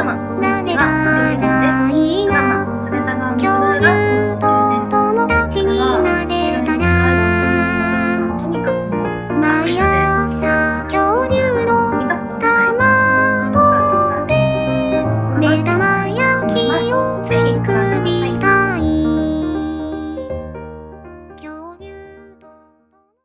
什么？